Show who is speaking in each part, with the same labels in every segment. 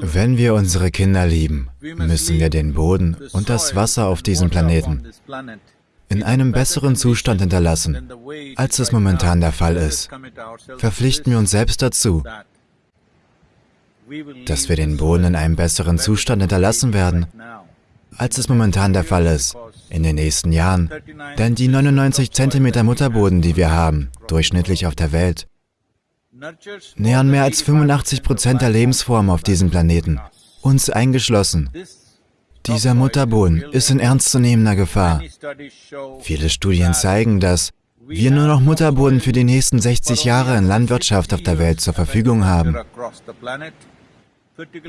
Speaker 1: Wenn wir unsere Kinder lieben, müssen wir den Boden und das Wasser auf diesem Planeten in einem besseren Zustand hinterlassen, als es momentan der Fall ist. Verpflichten wir uns selbst dazu, dass wir den Boden in einem besseren Zustand hinterlassen werden, als es momentan der Fall ist, in den nächsten Jahren. Denn die 99 cm Mutterboden, die wir haben, durchschnittlich auf der Welt, nähern mehr als 85 Prozent der Lebensformen auf diesem Planeten, uns eingeschlossen. Dieser Mutterboden ist in ernstzunehmender Gefahr. Viele Studien zeigen, dass wir nur noch Mutterboden für die nächsten 60 Jahre in Landwirtschaft auf der Welt zur Verfügung haben.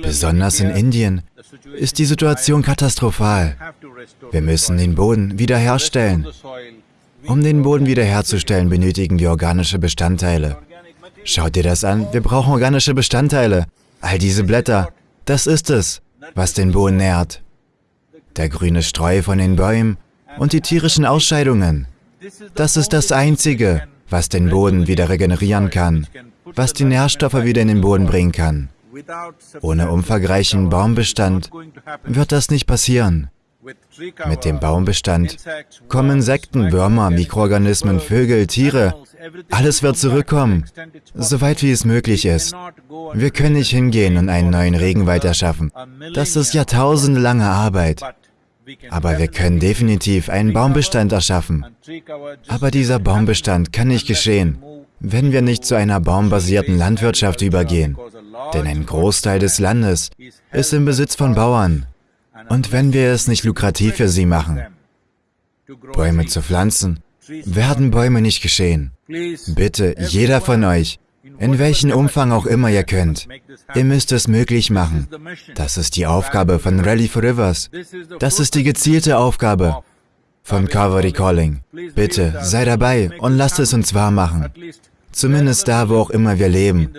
Speaker 1: Besonders in Indien ist die Situation katastrophal. Wir müssen den Boden wiederherstellen. Um den Boden wiederherzustellen, benötigen wir organische Bestandteile. Schaut dir das an, wir brauchen organische Bestandteile. All diese Blätter, das ist es, was den Boden nährt. Der grüne Streu von den Bäumen und die tierischen Ausscheidungen. Das ist das Einzige, was den Boden wieder regenerieren kann, was die Nährstoffe wieder in den Boden bringen kann. Ohne umfangreichen Baumbestand wird das nicht passieren. Mit dem Baumbestand kommen Insekten, Würmer, Mikroorganismen, Vögel, Tiere, alles wird zurückkommen, soweit wie es möglich ist. Wir können nicht hingehen und einen neuen Regenwald erschaffen. Das ist jahrtausendelange Arbeit. Aber wir können definitiv einen Baumbestand erschaffen. Aber dieser Baumbestand kann nicht geschehen, wenn wir nicht zu einer baumbasierten Landwirtschaft übergehen. Denn ein Großteil des Landes ist im Besitz von Bauern. Und wenn wir es nicht lukrativ für sie machen, Bäume zu pflanzen, werden Bäume nicht geschehen. Bitte, jeder von euch, in welchem Umfang auch immer ihr könnt, ihr müsst es möglich machen. Das ist die Aufgabe von Rally for Rivers. Das ist die gezielte Aufgabe von Calvary Calling. Bitte, sei dabei und lasst es uns wahr machen. Zumindest da, wo auch immer wir leben,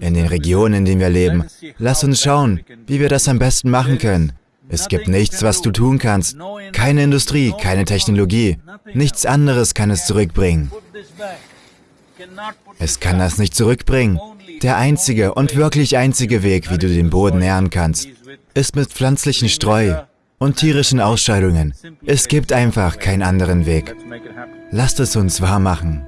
Speaker 1: in den Regionen, in denen wir leben. Lass uns schauen, wie wir das am besten machen können. Es gibt nichts, was du tun kannst. Keine Industrie, keine Technologie. Nichts anderes kann es zurückbringen. Es kann das nicht zurückbringen. Der einzige und wirklich einzige Weg, wie du den Boden nähren kannst, ist mit pflanzlichen Streu und tierischen Ausscheidungen. Es gibt einfach keinen anderen Weg. Lasst es uns wahr machen.